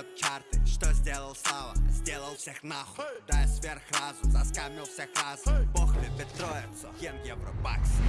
бьет чарты. Что сделал Слава? Сделал всех нахуй. Да я сверхразум, заскамил всех разом. Бог любит троицу, ем евробаксы.